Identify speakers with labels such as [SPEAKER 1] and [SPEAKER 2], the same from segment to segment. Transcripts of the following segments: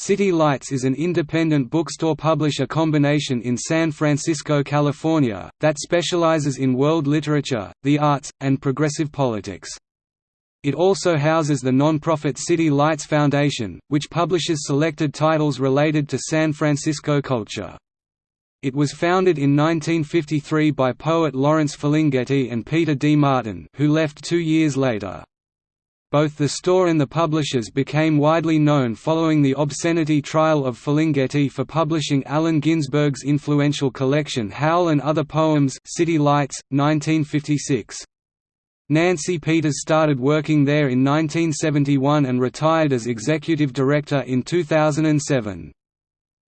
[SPEAKER 1] City Lights is an independent bookstore publisher combination in San Francisco, California, that specializes in world literature, the arts, and progressive politics. It also houses the non-profit City Lights Foundation, which publishes selected titles related to San Francisco culture. It was founded in 1953 by poet Lawrence Ferlinghetti and Peter D. Martin who left two years later. Both the store and the publishers became widely known following the obscenity trial of Ferlinghetti for publishing Allen Ginsberg's influential collection Howl and Other Poems City Lights, 1956. Nancy Peters started working there in 1971 and retired as executive director in 2007.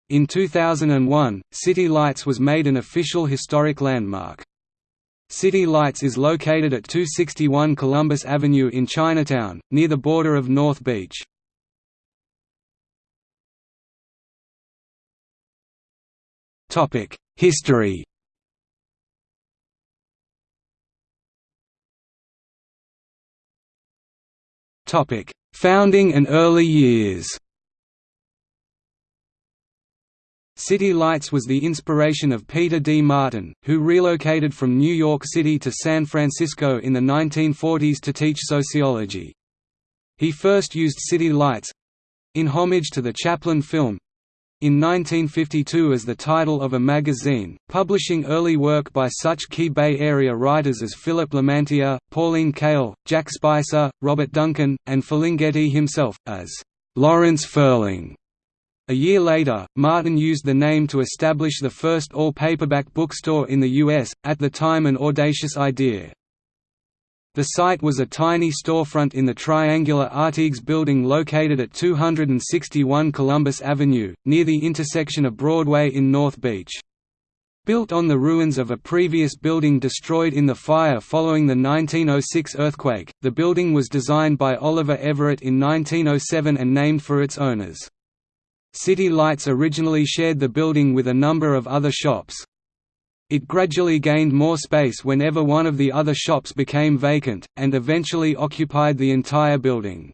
[SPEAKER 1] In 2001, City Lights was made an official historic landmark. City Lights is located at 261 Columbus Avenue in Chinatown, near the border of North Beach. History Founding and early years City Lights was the inspiration of Peter D. Martin, who relocated from New York City to San Francisco in the 1940s to teach sociology. He first used City Lights—in homage to the Chaplin film, in 1952 as the title of a magazine, publishing early work by such key Bay Area writers as Philip Lamantia, Pauline Kael, Jack Spicer, Robert Duncan, and Ferlinghetti himself, as Lawrence Ferling. A year later, Martin used the name to establish the first all-paperback bookstore in the U.S., at the time an audacious idea. The site was a tiny storefront in the triangular Artigues building located at 261 Columbus Avenue, near the intersection of Broadway in North Beach. Built on the ruins of a previous building destroyed in the fire following the 1906 earthquake, the building was designed by Oliver Everett in 1907 and named for its owners. City Lights originally shared the building with a number of other shops, it gradually gained more space whenever one of the other shops became vacant, and eventually occupied the entire building.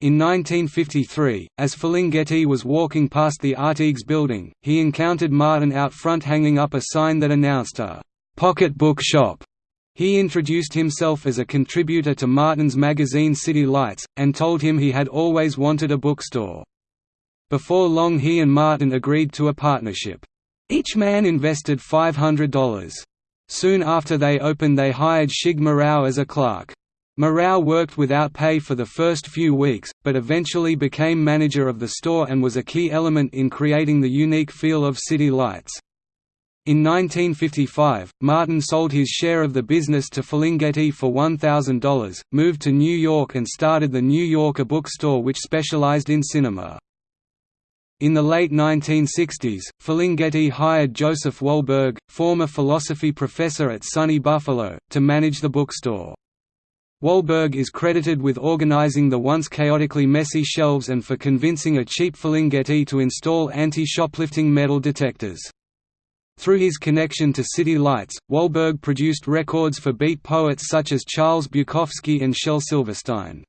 [SPEAKER 1] In 1953, as Ferlinghetti was walking past the Artigues building, he encountered Martin out front hanging up a sign that announced a «pocket book shop». He introduced himself as a contributor to Martin's magazine City Lights, and told him he had always wanted a bookstore. Before long he and Martin agreed to a partnership. Each man invested $500. Soon after they opened they hired Shig Murao as a clerk. Marau worked without pay for the first few weeks, but eventually became manager of the store and was a key element in creating the unique feel of City Lights. In 1955, Martin sold his share of the business to Ferlinghetti for $1,000, moved to New York and started the New Yorker bookstore which specialized in cinema. In the late 1960s, Ferlinghetti hired Joseph Wolberg, former philosophy professor at SUNY Buffalo, to manage the bookstore. Wolberg is credited with organizing the once chaotically messy shelves and for convincing a cheap Ferlinghetti to install anti-shoplifting metal detectors. Through his connection to City Lights, Wolberg produced records for beat poets such as Charles Bukowski and Shel Silverstein.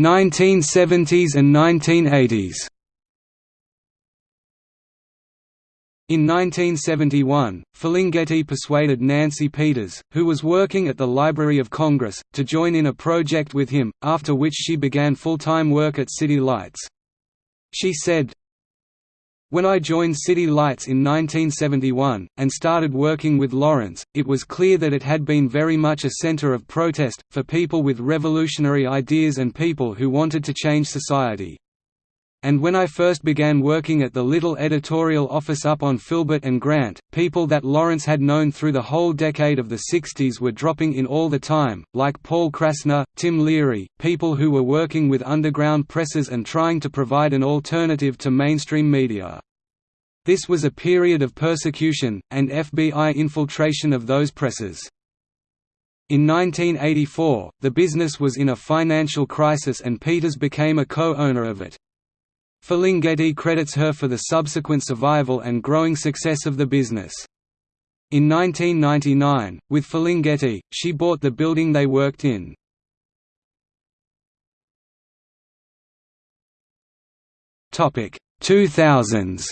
[SPEAKER 1] 1970s and 1980s In 1971, Ferlinghetti persuaded Nancy Peters, who was working at the Library of Congress, to join in a project with him, after which she began full-time work at City Lights. She said, when I joined City Lights in 1971, and started working with Lawrence, it was clear that it had been very much a center of protest, for people with revolutionary ideas and people who wanted to change society. And when I first began working at the little editorial office up on Filbert and Grant, people that Lawrence had known through the whole decade of the 60s were dropping in all the time, like Paul Krassner, Tim Leary, people who were working with underground presses and trying to provide an alternative to mainstream media. This was a period of persecution, and FBI infiltration of those presses. In 1984, the business was in a financial crisis and Peters became a co-owner of it. Ferlinghetti credits her for the subsequent survival and growing success of the business. In 1999, with Ferlinghetti, she bought the building they worked in. Topic 2000s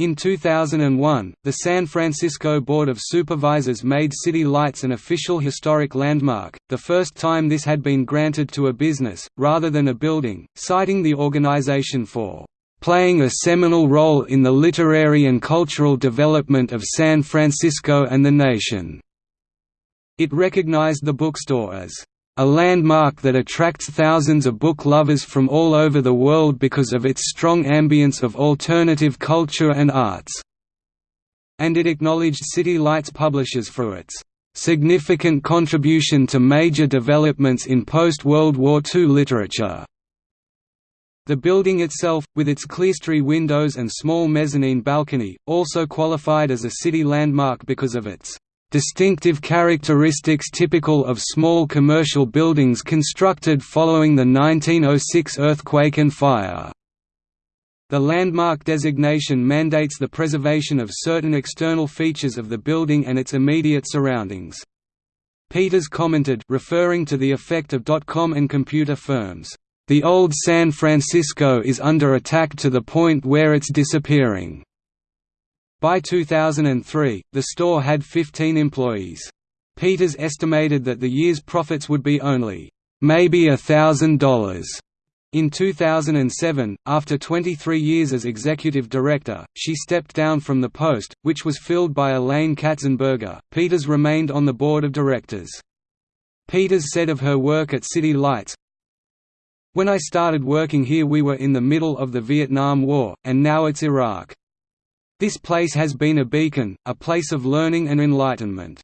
[SPEAKER 1] In 2001, the San Francisco Board of Supervisors made city lights an official historic landmark, the first time this had been granted to a business, rather than a building, citing the organization for "...playing a seminal role in the literary and cultural development of San Francisco and the nation." It recognized the bookstore as a landmark that attracts thousands of book lovers from all over the world because of its strong ambience of alternative culture and arts." And it acknowledged City Lights publishers for its "...significant contribution to major developments in post-World War II literature." The building itself, with its clerestory windows and small mezzanine balcony, also qualified as a city landmark because of its distinctive characteristics typical of small commercial buildings constructed following the 1906 earthquake and fire. The landmark designation mandates the preservation of certain external features of the building and its immediate surroundings. Peters commented referring to the effect of dot-com and computer firms, "...the old San Francisco is under attack to the point where it's disappearing." By 2003, the store had 15 employees. Peters estimated that the year's profits would be only, "...maybe a thousand dollars." In 2007, after 23 years as executive director, she stepped down from the post, which was filled by Elaine Katzenberger. Peters remained on the board of directors. Peters said of her work at City Lights, When I started working here we were in the middle of the Vietnam War, and now it's Iraq. This place has been a beacon, a place of learning and enlightenment.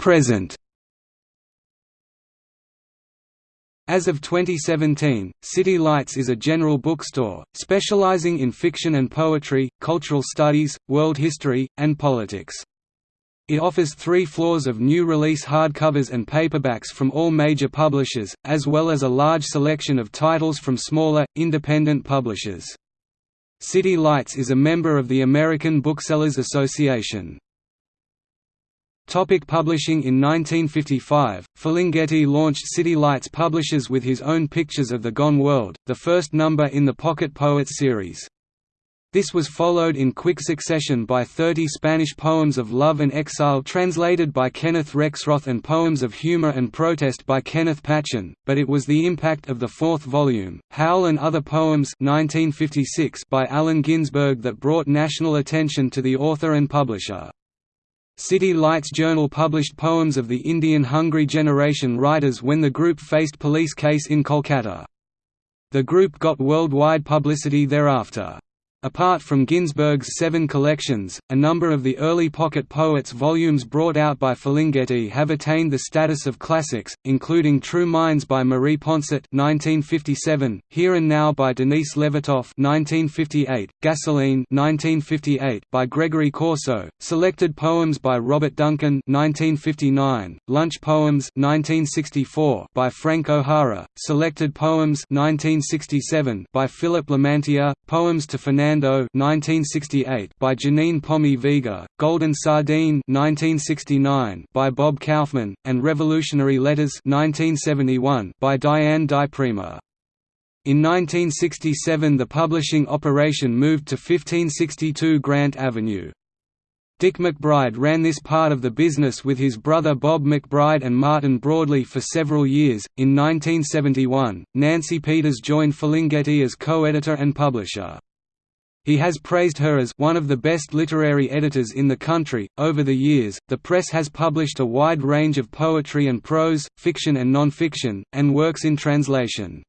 [SPEAKER 1] Present As of 2017, City Lights is a general bookstore, specializing in fiction and poetry, cultural studies, world history, and politics. It offers three floors of new release hardcovers and paperbacks from all major publishers, as well as a large selection of titles from smaller, independent publishers. City Lights is a member of the American Booksellers Association. Topic publishing In 1955, Ferlinghetti launched City Lights Publishers with his own Pictures of the Gone World, the first number in the Pocket Poets series. This was followed in quick succession by 30 Spanish poems of love and exile translated by Kenneth Rexroth and poems of humor and protest by Kenneth Patchen, but it was the impact of the fourth volume, Howl and Other Poems 1956 by Allen Ginsberg that brought national attention to the author and publisher. City Lights Journal published poems of the Indian Hungry Generation writers when the group faced police case in Kolkata. The group got worldwide publicity thereafter. Apart from Ginsberg's seven collections, a number of the early Pocket Poets volumes brought out by Ferlinghetti have attained the status of classics, including True Minds by Marie Ponsot (1957), Here and Now by Denise Levertov (1958), Gasoline (1958) by Gregory Corso, Selected Poems by Robert Duncan (1959), Lunch Poems (1964) by Frank O'Hara, Selected Poems (1967) by Philip Lamantia, Poems to Fernando 1968 by Janine Pommy Vega, Golden Sardine 1969 by Bob Kaufman, and Revolutionary Letters 1971 by Diane Di Prima. In 1967 the publishing operation moved to 1562 Grant Avenue. Dick McBride ran this part of the business with his brother Bob McBride and Martin Broadley for several years. In 1971, Nancy Peters joined Ferlinghetti as co-editor and publisher. He has praised her as one of the best literary editors in the country. Over the years, the press has published a wide range of poetry and prose, fiction and non-fiction, and works in translation.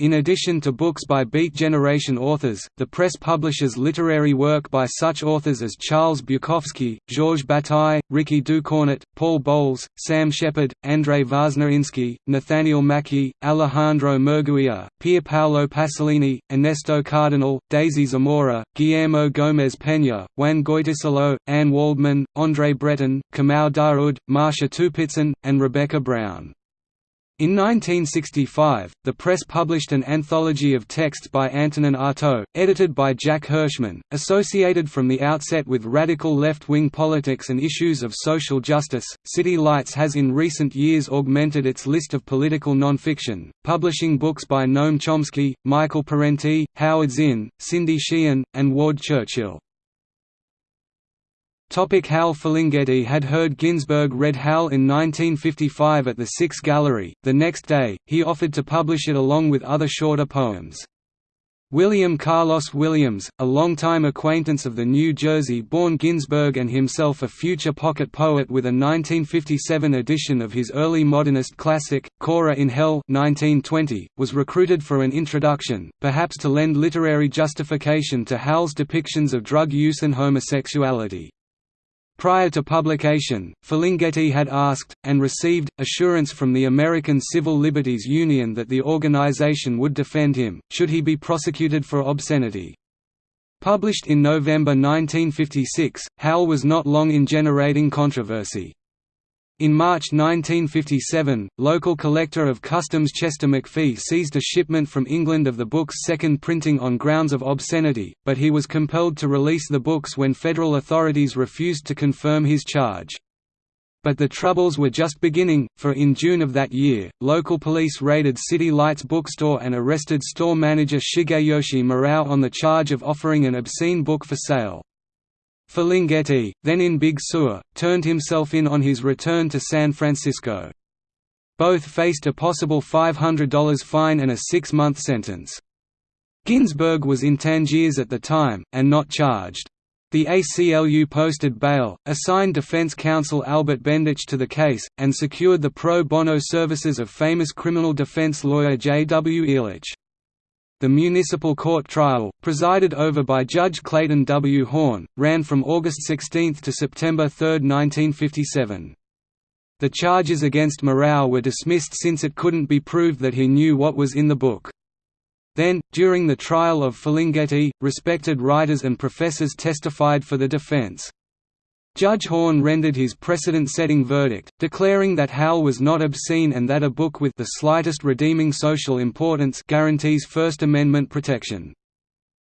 [SPEAKER 1] In addition to books by Beat Generation authors, the press publishes literary work by such authors as Charles Bukowski, Georges Bataille, Rikki Ducornet, Paul Bowles, Sam Shepard, Andrei Voznesensky, Nathaniel Mackey, Alejandro Murguia, Pier Paolo Pasolini, Ernesto Cardenal, Daisy Zamora, Guillermo Gomez Peña, Juan Goytisolo, Anne Waldman, André Breton, Kamau Daoud, Marcia Tupitzin, and Rebecca Brown. In 1965, the press published an anthology of texts by Antonin Artaud, edited by Jack Hirschman, associated from the outset with radical left-wing politics and issues of social justice. City Lights has in recent years augmented its list of political nonfiction, publishing books by Noam Chomsky, Michael Parenti, Howard Zinn, Cindy Sheehan, and Ward Churchill. Topic Howl Ferlinghetti had heard Ginsberg read Howl in 1955 at the Six Gallery. The next day, he offered to publish it along with other shorter poems. William Carlos Williams, a longtime acquaintance of the New Jersey-born Ginsberg and himself a future pocket poet with a 1957 edition of his early modernist classic, Kora in Hell 1920, was recruited for an introduction, perhaps to lend literary justification to Howl's depictions of drug use and homosexuality. Prior to publication, Ferlinghetti had asked, and received, assurance from the American Civil Liberties Union that the organization would defend him, should he be prosecuted for obscenity. Published in November 1956, Howl was not long in generating controversy. In March 1957, local collector of customs Chester McPhee seized a shipment from England of the book's second printing on grounds of obscenity, but he was compelled to release the books when federal authorities refused to confirm his charge. But the troubles were just beginning, for in June of that year, local police raided City Lights bookstore and arrested store manager Shigeyoshi Murao on the charge of offering an obscene book for sale. Ferlinghetti, then in Big Sur, turned himself in on his return to San Francisco. Both faced a possible $500 fine and a six-month sentence. Ginsberg was in Tangiers at the time, and not charged. The ACLU posted bail, assigned defense counsel Albert Bendich to the case, and secured the pro bono services of famous criminal defense lawyer J. W. Ehrlich. The municipal court trial, presided over by Judge Clayton W. Horn, ran from August 16 to September 3, 1957. The charges against Murao were dismissed since it couldn't be proved that he knew what was in the book. Then, during the trial of Ferlinghetti, respected writers and professors testified for the defense. Judge Horn rendered his precedent-setting verdict, declaring that Howl was not obscene and that a book with the slightest redeeming social importance guarantees First Amendment protection.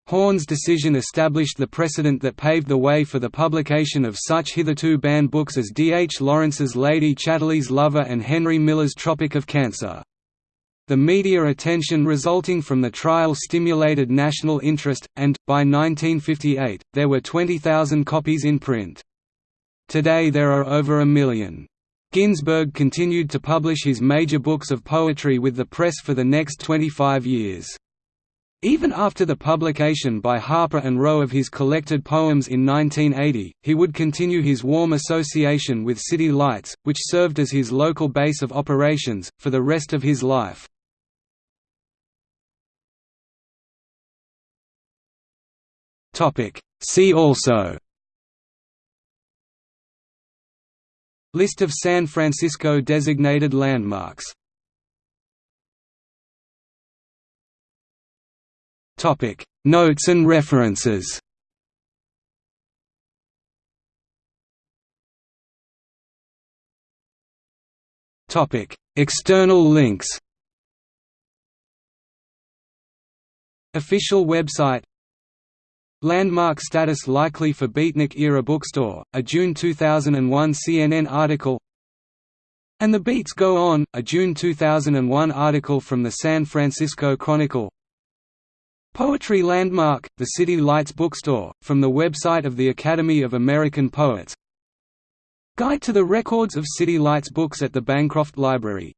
[SPEAKER 1] Horn's decision established the precedent that paved the way for the publication of such hitherto banned books as D. H. Lawrence's Lady Chatterley's Lover and Henry Miller's Tropic of Cancer. The media attention resulting from the trial stimulated national interest, and, by 1958, there were 20,000 copies in print. Today there are over a million. Ginsberg continued to publish his major books of poetry with the press for the next 25 years. Even after the publication by Harper and Row of his collected poems in 1980, he would continue his warm association with City Lights, which served as his local base of operations, for the rest of his life. See also List of San Francisco designated landmarks. Topic Notes and references. Topic External links. Official website Landmark status likely for Beatnik-era bookstore, a June 2001 CNN article. And the Beats Go On, a June 2001 article from the San Francisco Chronicle. Poetry Landmark, the City Lights bookstore, from the website of the Academy of American Poets. Guide to the records of City Lights books at the Bancroft Library